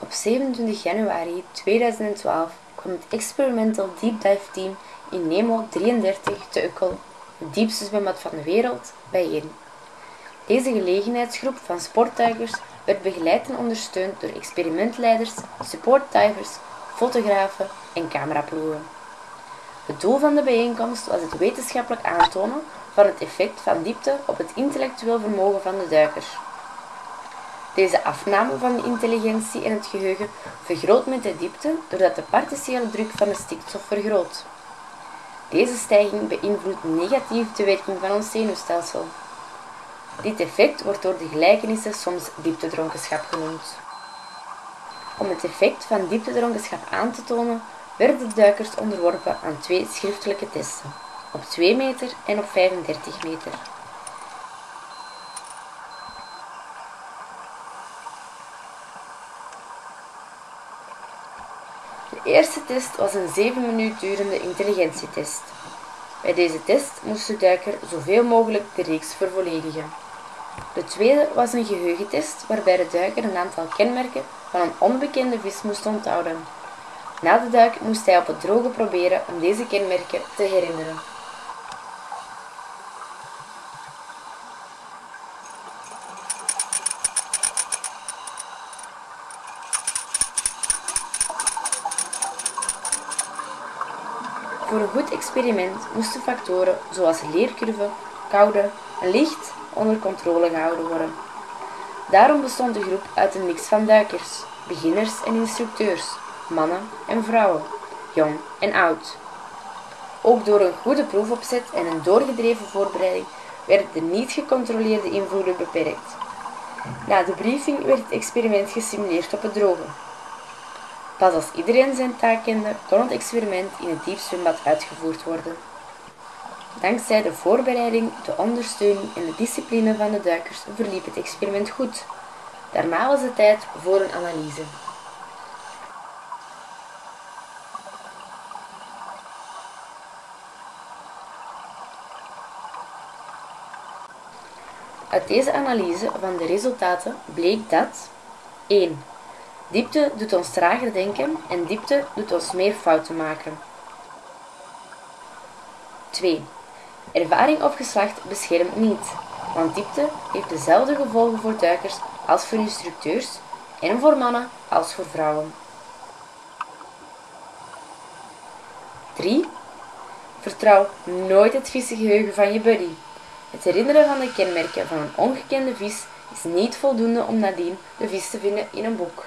Op 27 januari 2012 kwam het Experimental Deep Dive Team in Nemo 33 te Ukkel, het diepste zwembad van de wereld, bijeen. Deze gelegenheidsgroep van sportduikers werd begeleid en ondersteund door experimentleiders, supportdivers, fotografen en cameraploegen. Het doel van de bijeenkomst was het wetenschappelijk aantonen van het effect van diepte op het intellectueel vermogen van de duikers. Deze afname van de intelligentie en het geheugen vergroot met de diepte doordat de partiële druk van de stikstof vergroot. Deze stijging beïnvloedt negatief de werking van ons zenuwstelsel. Dit effect wordt door de gelijkenissen soms dieptedronkenschap genoemd. Om het effect van dieptedronkenschap aan te tonen, werden de duikers onderworpen aan twee schriftelijke testen, op 2 meter en op 35 meter. De eerste test was een 7 minuten durende intelligentietest. Bij deze test moest de duiker zoveel mogelijk de reeks vervolledigen. De tweede was een geheugentest waarbij de duiker een aantal kenmerken van een onbekende vis moest onthouden. Na de duik moest hij op het droge proberen om deze kenmerken te herinneren. Voor een goed experiment moesten factoren zoals leercurve, koude en licht onder controle gehouden worden. Daarom bestond de groep uit een mix van duikers, beginners en instructeurs, mannen en vrouwen, jong en oud. Ook door een goede proefopzet en een doorgedreven voorbereiding werden de niet gecontroleerde invloeden beperkt. Na de briefing werd het experiment gesimuleerd op het droge. Pas als iedereen zijn taak kende, kon het experiment in het diepzwembad uitgevoerd worden. Dankzij de voorbereiding, de ondersteuning en de discipline van de duikers verliep het experiment goed. Daarna was het tijd voor een analyse. Uit deze analyse van de resultaten bleek dat 1. Diepte doet ons trager denken en diepte doet ons meer fouten maken. 2. Ervaring of geslacht beschermt niet, want diepte heeft dezelfde gevolgen voor duikers als voor instructeurs en voor mannen als voor vrouwen. 3. Vertrouw nooit het geheugen van je buddy. Het herinneren van de kenmerken van een ongekende vis is niet voldoende om nadien de vis te vinden in een boek.